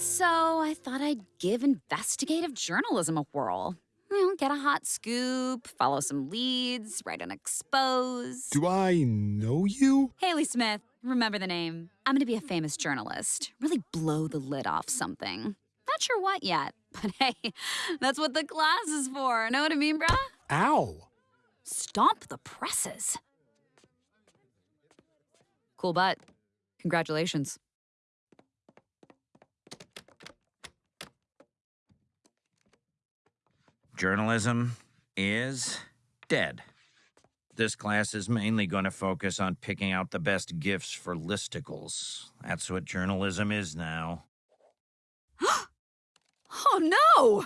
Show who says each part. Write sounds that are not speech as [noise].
Speaker 1: so I thought I'd give investigative journalism a whirl. You know, get a hot scoop, follow some leads, write an expose.
Speaker 2: Do I know you?
Speaker 1: Haley Smith, remember the name. I'm gonna be a famous journalist. Really blow the lid off something. Not sure what yet, [laughs] but hey, that's what the class is for. Know what I mean, bruh?
Speaker 2: Ow.
Speaker 1: Stomp the presses. Cool butt. Congratulations.
Speaker 3: Journalism is dead. This class is mainly going to focus on picking out the best gifts for listicles. That's what journalism is now. [gasps]
Speaker 1: Oh no!